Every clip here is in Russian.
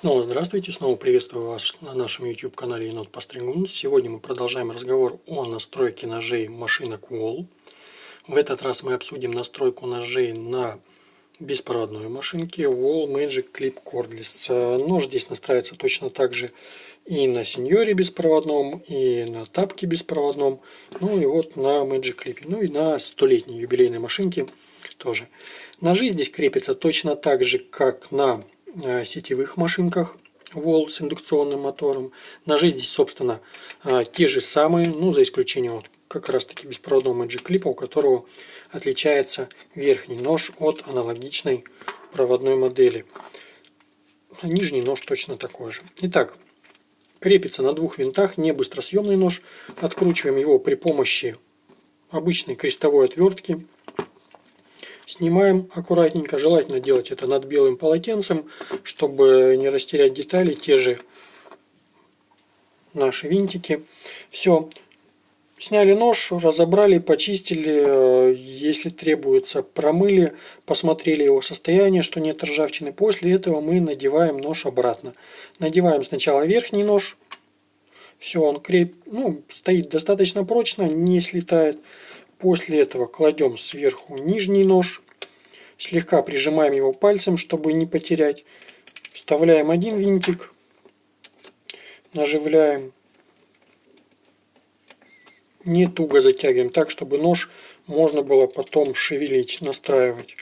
Снова здравствуйте, снова приветствую вас на нашем YouTube канале Енот Постригун. Сегодня мы продолжаем разговор о настройке ножей машинок Wall. В этот раз мы обсудим настройку ножей на беспроводной машинке Wall Magic Clip Cordless. Нож здесь настраивается точно так же и на сеньоре беспроводном, и на тапке беспроводном, ну и вот на Magic Clip, ну и на столетней юбилейной машинке тоже. Ножи здесь крепятся точно так же, как на Э, сетевых машинках Wall с индукционным мотором. Ножи здесь, собственно, э, те же самые, ну, за исключением вот как раз таки беспроводного Magic Clip, у которого отличается верхний нож от аналогичной проводной модели. Нижний нож точно такой же. Итак, крепится на двух винтах, не быстросъемный нож. Откручиваем его при помощи обычной крестовой отвертки. Снимаем аккуратненько, желательно делать это над белым полотенцем, чтобы не растерять детали, те же наши винтики. Все, сняли нож, разобрали, почистили, если требуется, промыли, посмотрели его состояние, что нет ржавчины. После этого мы надеваем нож обратно. Надеваем сначала верхний нож, все, он креп... ну, стоит достаточно прочно, не слетает. После этого кладем сверху нижний нож, слегка прижимаем его пальцем, чтобы не потерять. Вставляем один винтик, наживляем, не туго затягиваем, так чтобы нож можно было потом шевелить, настраивать.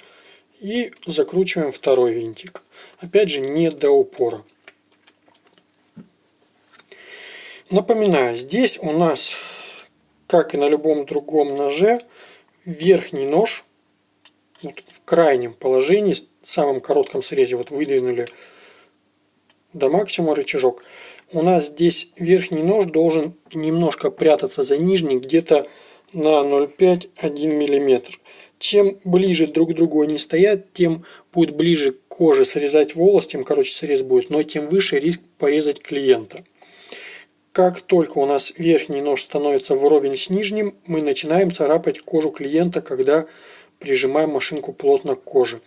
И закручиваем второй винтик. Опять же не до упора. Напоминаю, здесь у нас как и на любом другом ноже, верхний нож вот в крайнем положении, в самом коротком срезе, вот выдвинули до максимума рычажок, у нас здесь верхний нож должен немножко прятаться за нижний, где-то на 0,5-1 мм. Чем ближе друг к другу они стоят, тем будет ближе к коже срезать волос, тем короче срез будет, но тем выше риск порезать клиента. Как только у нас верхний нож становится вровень с нижним, мы начинаем царапать кожу клиента, когда прижимаем машинку плотно к коже.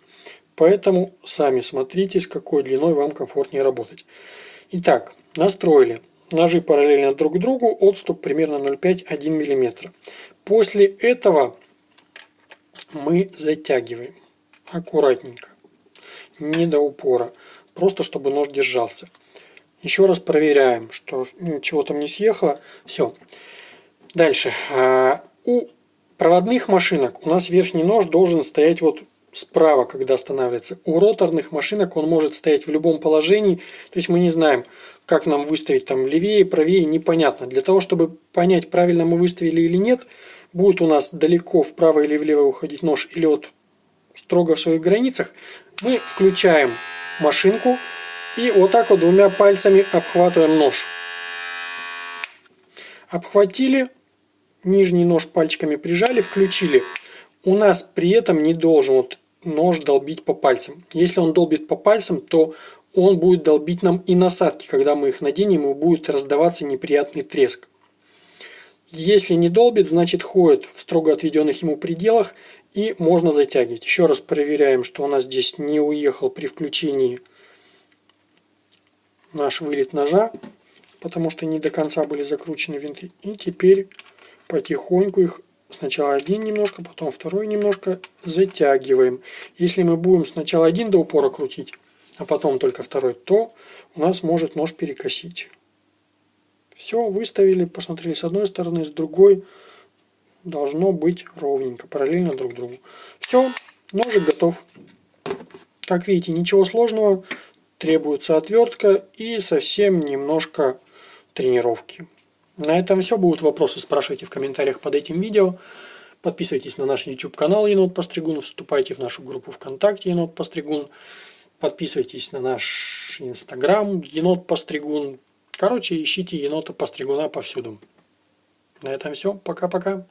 Поэтому сами смотрите, с какой длиной вам комфортнее работать. Итак, настроили. Ножи параллельно друг другу, отступ примерно 0,5-1 мм. После этого мы затягиваем аккуратненько, не до упора, просто чтобы нож держался. Еще раз проверяем, что ничего там не съехало. Все. Дальше. А, у проводных машинок у нас верхний нож должен стоять вот справа, когда останавливается. У роторных машинок он может стоять в любом положении. То есть мы не знаем, как нам выставить там левее, правее, непонятно. Для того, чтобы понять, правильно мы выставили или нет, будет у нас далеко вправо или влево уходить нож или вот строго в своих границах, мы включаем машинку, и вот так вот двумя пальцами обхватываем нож. Обхватили, нижний нож пальчиками прижали, включили. У нас при этом не должен вот нож долбить по пальцам. Если он долбит по пальцам, то он будет долбить нам и насадки. Когда мы их наденем, и будет раздаваться неприятный треск. Если не долбит, значит ходит в строго отведенных ему пределах и можно затягивать. Еще раз проверяем, что у нас здесь не уехал при включении наш вылет ножа, потому что не до конца были закручены винты. И теперь потихоньку их сначала один немножко, потом второй немножко затягиваем. Если мы будем сначала один до упора крутить, а потом только второй, то у нас может нож перекосить. Все, выставили, посмотрели с одной стороны, с другой должно быть ровненько, параллельно друг другу. Все, ножик готов. Как видите, ничего сложного требуется отвертка и совсем немножко тренировки. На этом все. Будут вопросы, спрашивайте в комментариях под этим видео. Подписывайтесь на наш YouTube канал Енот Постригун, вступайте в нашу группу ВКонтакте Енот Постригун, подписывайтесь на наш Инстаграм Енот Постригун. Короче, ищите Енота Постригуна повсюду. На этом все. Пока-пока.